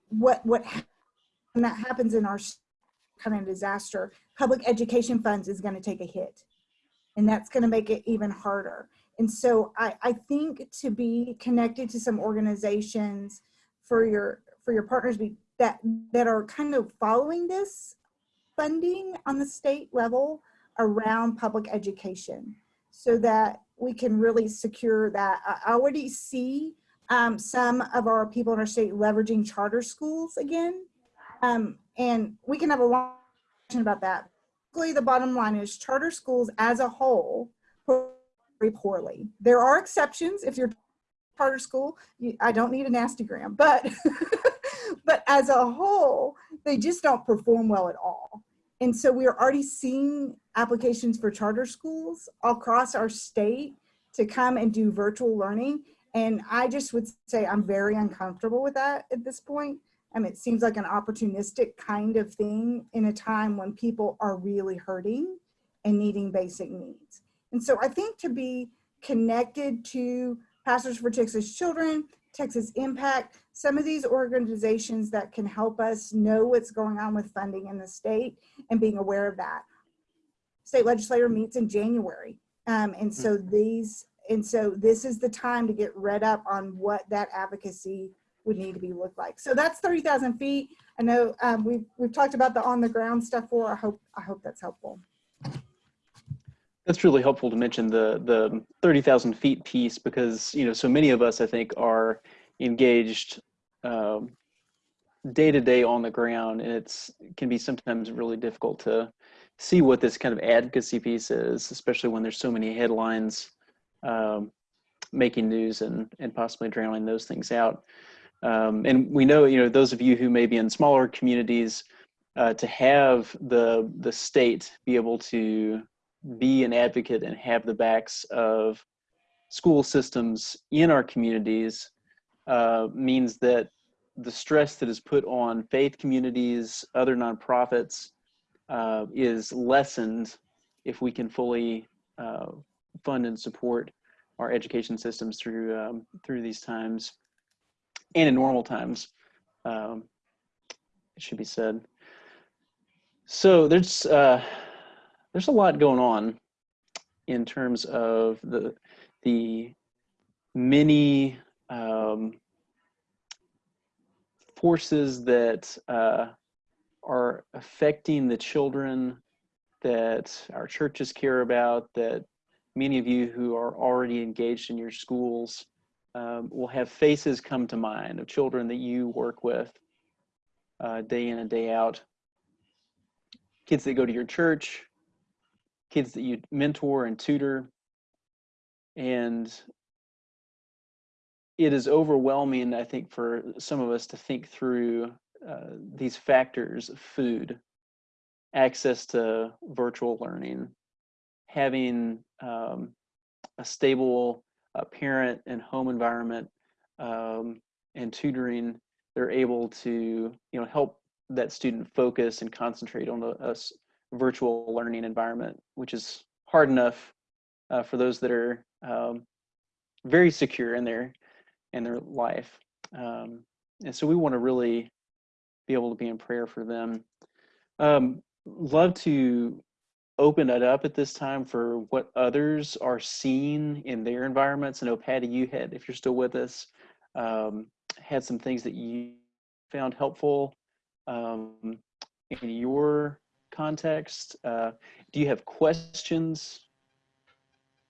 what, what, that happens in our of disaster, public education funds is gonna take a hit. And that's gonna make it even harder. And so I, I think to be connected to some organizations for your, for your partners be, that, that are kind of following this funding on the state level around public education so that we can really secure that. I I already see um, some of our people in our state leveraging charter schools again. Um, and we can have a long discussion about that. Basically, the bottom line is charter schools as a whole perform very poorly. There are exceptions. If you're charter school, you, I don't need a nasty gram, but but as a whole, they just don't perform well at all. And so we are already seeing applications for charter schools across our state to come and do virtual learning. And I just would say I'm very uncomfortable with that at this point. Mean, it seems like an opportunistic kind of thing in a time when people are really hurting and needing basic needs. And so I think to be connected to Pastors for Texas Children, Texas Impact, some of these organizations that can help us know what's going on with funding in the state and being aware of that. State legislature meets in January. Um, and so these, and so this is the time to get read up on what that advocacy would need to be looked like. So that's 30,000 feet. I know um, we've, we've talked about the on the ground stuff for, I hope, I hope that's helpful. That's really helpful to mention the the thirty thousand feet piece because you know so many of us I think are engaged day to day on the ground, and it's it can be sometimes really difficult to see what this kind of advocacy piece is, especially when there's so many headlines um, making news and and possibly drowning those things out. Um, and we know you know those of you who may be in smaller communities uh, to have the the state be able to be an advocate and have the backs of school systems in our communities uh, means that the stress that is put on faith communities, other nonprofits, uh, is lessened if we can fully uh, fund and support our education systems through um, through these times and in normal times. Um, it should be said. So there's uh, there's a lot going on in terms of the the many um, forces that uh, are affecting the children that our churches care about that many of you who are already engaged in your schools um, will have faces come to mind of children that you work with uh, day in and day out. Kids that go to your church, kids that you mentor and tutor. And it is overwhelming, I think, for some of us to think through uh, these factors food, access to virtual learning, having um, a stable uh, parent and home environment um, and tutoring, they're able to you know help that student focus and concentrate on a virtual learning environment, which is hard enough uh, for those that are um, very secure in their in their life. Um, and so we want to really be able to be in prayer for them. Um, love to open it up at this time for what others are seeing in their environments. I know Patty, you had, if you're still with us, um, had some things that you found helpful um, in your context. Uh, do you have questions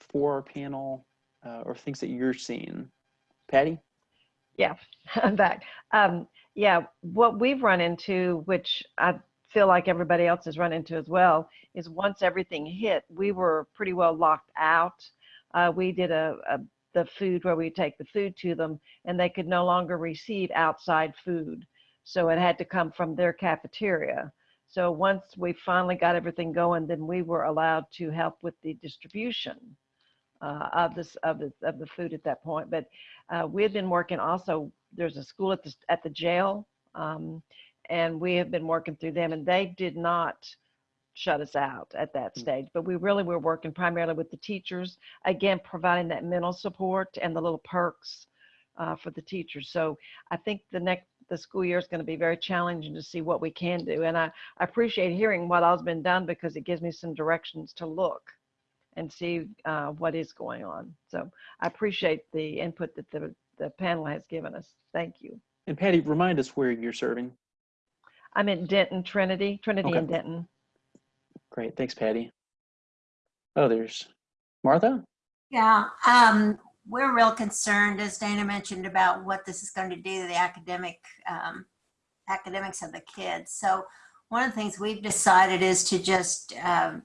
for our panel uh, or things that you're seeing? Patty? Yeah, I'm back. Um, yeah, what we've run into, which I feel like everybody else has run into as well, is once everything hit, we were pretty well locked out. Uh, we did a, a the food where we take the food to them, and they could no longer receive outside food, so it had to come from their cafeteria. So once we finally got everything going, then we were allowed to help with the distribution uh, of this of the of the food at that point. But uh, we had been working also. There's a school at the at the jail, um, and we have been working through them, and they did not shut us out at that Mm. stage. But we really were working primarily with the teachers, again providing that mental support and the little perks uh, for the teachers. So I think the next the school year is going to be very challenging to see what we can do, and I, I appreciate hearing what all's been done because it gives me some directions to look and see uh, what is going on. So I appreciate the input that the, the panel has given us. Thank you. And Patty, remind us where you're serving. I'm in Denton, Trinity, Trinity Okay. and Denton. Great, thanks, Patty. Others? Martha? Yeah, um, we're real concerned, as Dana mentioned, about what this is going to do to the academic, um, academics of the kids. So one of the things we've decided is to just, um,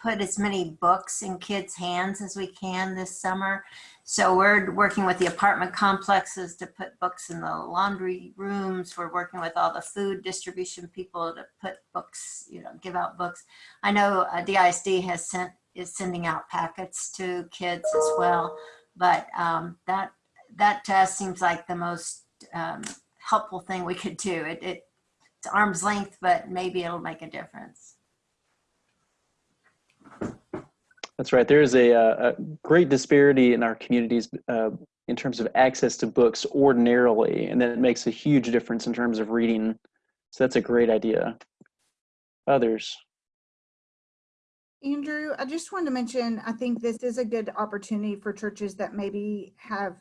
put as many books in kids' hands as we can this summer. So we're working with the apartment complexes to put books in the laundry rooms. We're working with all the food distribution people to put books, you know, give out books. I know uh, DISD has sent, is sending out packets to kids as well. But um, that, that to us seems like the most um, helpful thing we could do. It, it, it's arm's length, but maybe it'll make a difference. That's right. There is a, uh, a great disparity in our communities uh, in terms of access to books ordinarily, and that makes a huge difference in terms of reading. So that's a great idea. Others? Andrew, I just wanted to mention, I think this is a good opportunity for churches that maybe have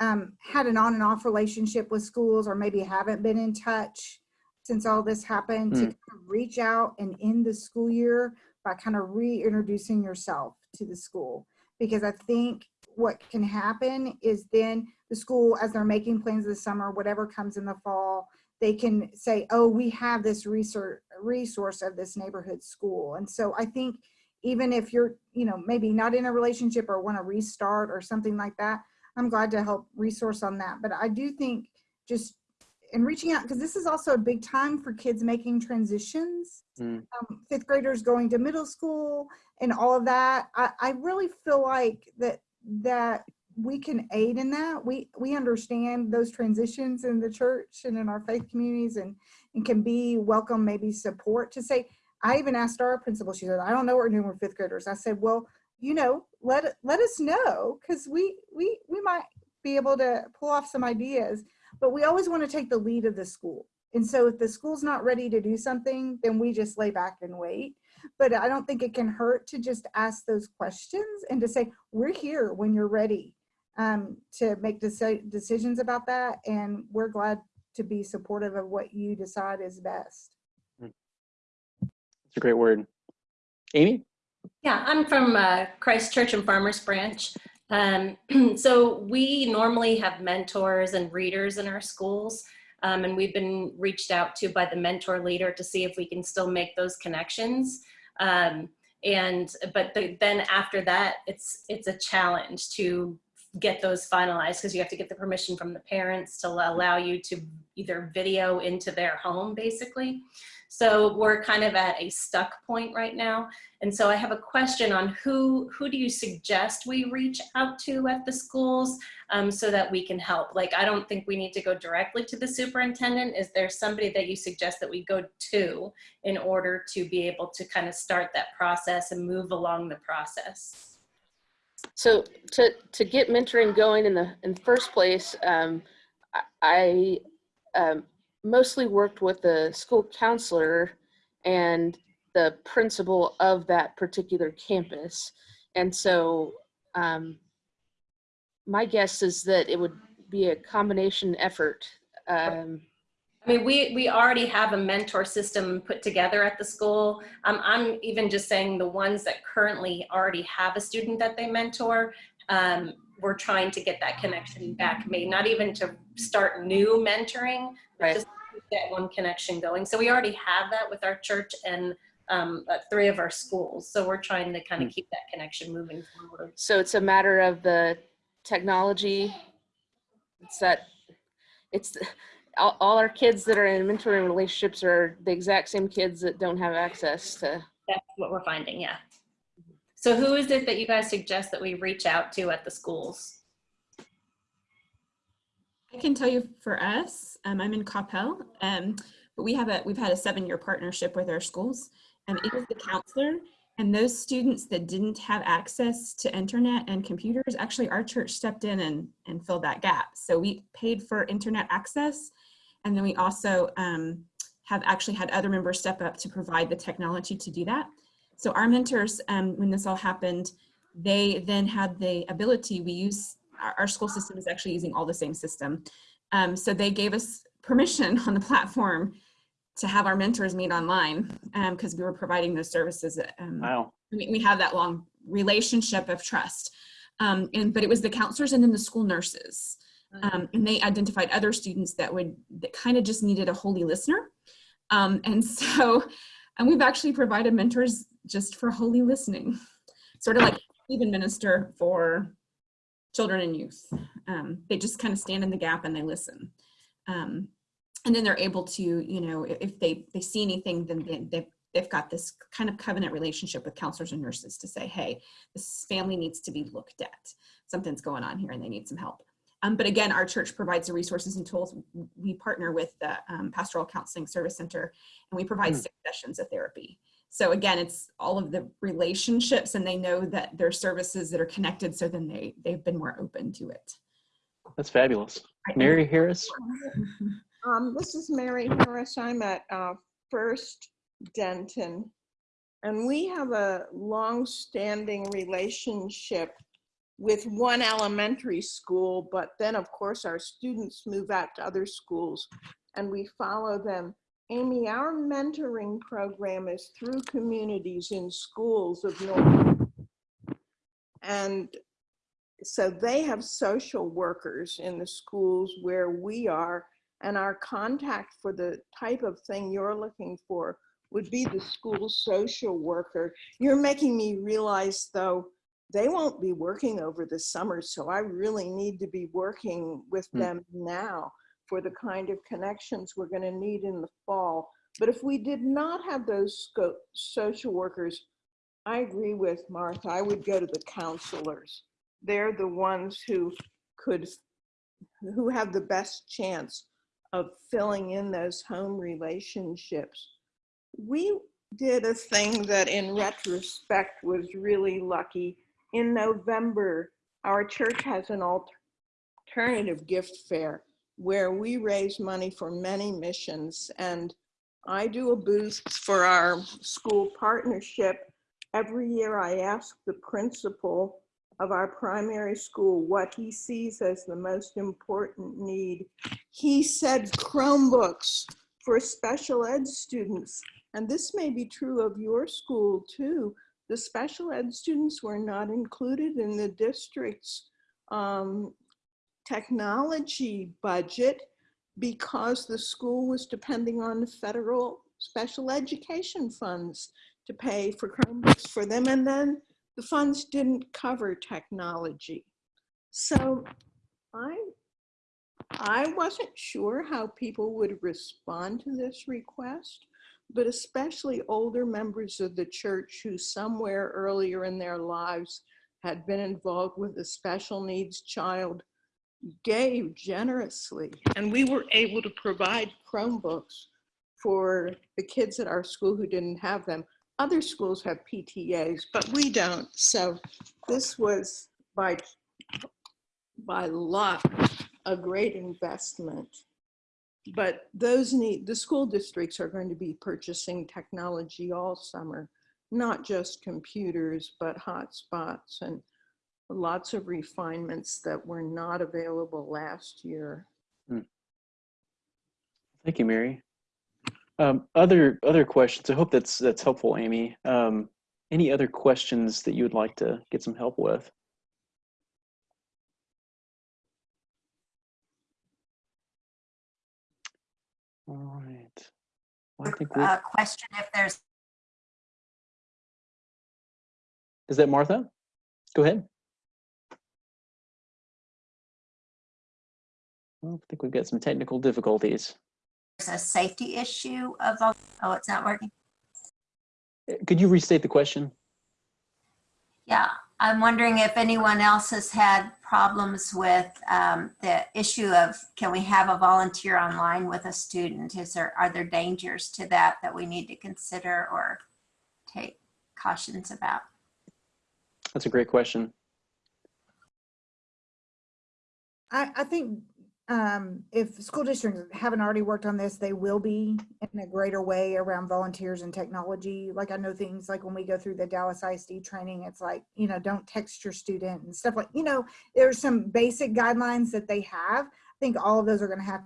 um, had an on and off relationship with schools or maybe haven't been in touch since all this happened to Mm. kind of reach out and end the school year by kind of reintroducing yourself to the school. Because I think what can happen is then the school, as they're making plans this summer, whatever comes in the fall, they can say, oh, we have this research resource of this neighborhood school. And so I think even if you're, you know, maybe not in a relationship or want to restart or something like that, I'm glad to help resource on that. But I do think just in reaching out, because this is also a big time for kids making transitions, Mm. um, fifth graders going to middle school and all of that. I, I really feel like that that we can aid in that. We we understand those transitions in the church and in our faith communities and and can be welcome maybe support to say I even asked our principal, she said, I don't know what we're doing with fifth graders. I said, well, you know, let let us know because we we we might be able to pull off some ideas, but we always want to take the lead of the school. And so if the school's not ready to do something, then we just lay back and wait. But I don't think it can hurt to just ask those questions and to say, we're here when you're ready um, to make deci- decisions about that. And we're glad to be supportive of what you decide is best. It's a great word. Amy? Yeah, I'm from uh, Christ Church and Farmers Branch. Um, so we normally have mentors and readers in our schools. Um, and we've been reached out to by the mentor leader to see if we can still make those connections. Um, and but the, then after that, it's it's a challenge to get those finalized because you have to get the permission from the parents to allow you to either video into their home, basically. So we're kind of at a stuck point right now. And so I have a question on who, who do you suggest we reach out to at the schools um, so that we can help? Like, I don't think we need to go directly to the superintendent. Is there somebody that you suggest that we go to in order to be able to kind of start that process and move along the process? So to, to get mentoring going in the, in the first place, um, I, um, mostly worked with the school counselor and the principal of that particular campus. And so um, my guess is that it would be a combination effort. Um, I mean, we, we already have a mentor system put together at the school. Um, I'm even just saying the ones that currently already have a student that they mentor, um, we're trying to get that connection back made, not even to start new mentoring, Right. just get one connection going. So we already have that with our church and um, uh, three of our schools. So we're trying to kind of keep that connection moving forward. so it's a matter of the technology. It's that, it's, all, all our kids that are in mentoring relationships are the exact same kids that don't have access to That's what we're finding, yeah. So who is it that you guys suggest that we reach out to at the schools? I can tell you for us, um, I'm in Coppell, um, but we have a, we've had a seven-year partnership with our schools. And it was the counselor and those students that didn't have access to internet and computers, actually our church stepped in and, and filled that gap. So we paid for internet access. And then we also um, have actually had other members step up to provide the technology to do that. So our mentors, um, when this all happened, they then had the ability, we use, our, our school system is actually using all the same system. Um, so they gave us permission on the platform to have our mentors meet online because we were providing those services. Um, Wow. we, we have that long relationship of trust. Um, and but it was the counselors and then the school nurses. Um, and they identified other students that would that kind of just needed a holy listener. Um, and so and we've actually provided mentors just for holy listening, sort of like even minister for children and youth. Um, they just kind of stand in the gap and they listen. Um, and then they're able to, you know, if- they, they see anything, then they, they've, they've got this kind of covenant relationship with counselors and nurses to say, hey, this family needs to be looked at. Something's going on here and they need some help. Um, but again, our church provides the resources and tools. We partner with the um, Pastoral Counseling Service Center and we provide Hmm. six sessions of therapy. So again, it's all of the relationships and they know that there are services that are connected. So then they, they've been more open to it. That's fabulous. Mary Harris? Um, this is Mary Harris. I'm at uh, First Denton. And we have a long-standing relationship with one elementary school, but then of course our students move out to other schools and we follow them. Amy, our mentoring program is through communities in schools of North. And so they have social workers in the schools where we are and our contact for the type of thing you're looking for would be the school social worker. You're making me realize though, they won't be working over the summer, so I really need to be working with Hmm. them now for the kind of connections we're gonna need in the fall. But if we did not have those social workers, I agree with Martha, I would go to the counselors. They're the ones who could, who have the best chance of filling in those home relationships. We did a thing that in retrospect was really lucky. In November, our church has an alternative gift fair where we raise money for many missions. And I do a boost for our school partnership. Every year I ask the principal of our primary school what he sees as the most important need. He said Chromebooks for special ed students. And this may be true of your school too. the special ed students were not included in the district's um, technology budget because the school was depending on federal special education funds to pay for Chromebooks for them. And then the funds didn't cover technology. So I, I wasn't sure how people would respond to this request, but especially older members of the church who somewhere earlier in their lives had been involved with a special needs child gave generously. And we were able to provide Chromebooks for the kids at our school who didn't have them. Other schools have PTAs, but we don't. So this was by, by luck, a great investment. But those need, the school districts are going to be purchasing technology all summer, not just computers, but hotspots and lots of refinements that were not available last year. Thank you, Mary. Um, other other questions. I hope that's that's helpful, Amy. Um, any other questions that you would like to get some help with? All right. Well, I think we, Uh, question if there's, is that Martha? Go ahead. Well, I think we've got some technical difficulties. There's a safety issue of, oh, it's not working? Uh, Could you restate the question? Yeah, I'm wondering if anyone else has had problems with um, the issue of, can we have a volunteer online with a student? Is there, are there dangers to that that we need to consider or take cautions about? That's a great question. I, I think um, if school districts haven't already worked on this, they will be in a greater way around volunteers and technology. Like I know things like when we go through the Dallas ISD training, it's like, you know, don't text your student and stuff like, you know, there's some basic guidelines that they have. I think all of those are going to have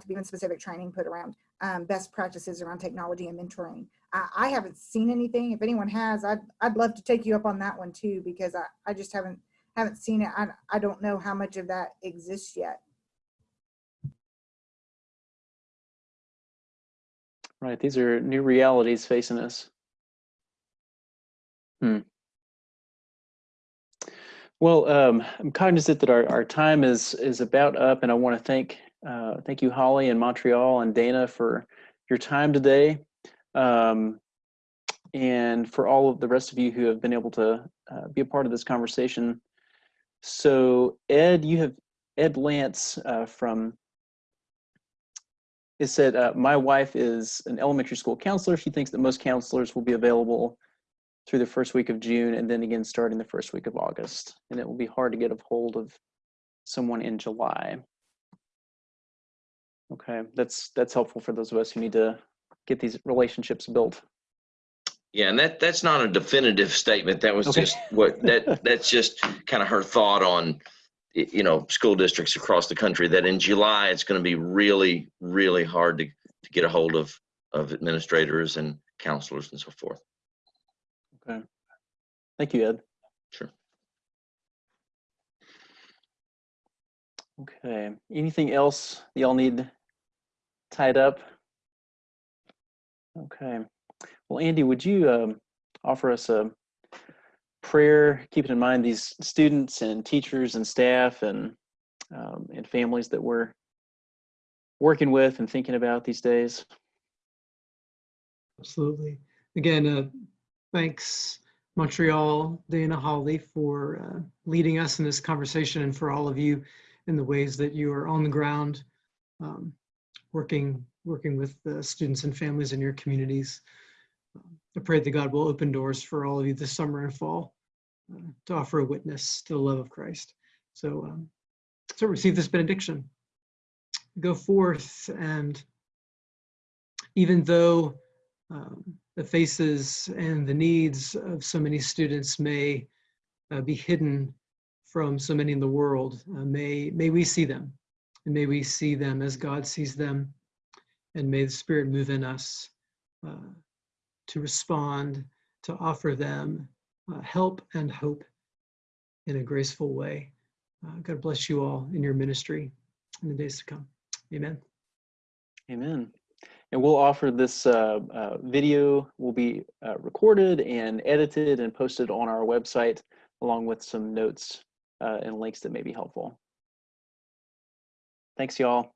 to be in specific training put around um, best practices around technology and mentoring. I, I haven't seen anything. If anyone has, I'd, I'd love to take you up on that one too, because I, I just haven't, haven't seen it. I, I don't know how much of that exists yet. Right, these are new realities facing us. Hmm. Well, um, I'm cognizant that our, our time is is about up, and I want to thank uh, thank you, Holly and Montreal and Dana for your time today, um, and for all of the rest of you who have been able to uh, be a part of this conversation. So, Ed, you have Ed Lance uh, from it said, uh, my wife is an elementary school counselor. She thinks that most counselors will be available through the first week of June and then again starting the first week of August. And it will be hard to get a hold of someone in July. Okay, that's that's helpful for those of us who need to get these relationships built. Yeah, and that that's not a definitive statement. That was Okay. just what that that's just kind of her thought on you know school districts across the country that in July it's going to be really really hard to to get a hold of of administrators and counselors and so forth. Okay. Thank you, Ed. Sure. Okay. Anything else y'all need tied up? Okay. Well, Andy, would you um, offer us a prayer, keeping in mind these students and teachers and staff and um, and families that we're working with and thinking about these days? Absolutely. Again, uh, thanks Montreal, Dana Holly for uh, leading us in this conversation and for all of you in the ways that you are on the ground, um, working working with the students and families in your communities. I pray that God will open doors for all of you this summer and fall uh, to offer a witness to the love of Christ. So, um, so receive this benediction. Go forth and even though um, the faces and the needs of so many students may uh, be hidden from so many in the world. Uh, may, may we see them, and may we see them as God sees them, And may the Spirit move in us uh, to respond, to offer them uh, help and hope in a graceful way. Uh, God bless you all in your ministry in the days to come. Amen. Amen. And we'll offer this uh, uh, video will be uh, recorded and edited and posted on our website along with some notes uh, and links that may be helpful. Thanks, y'all.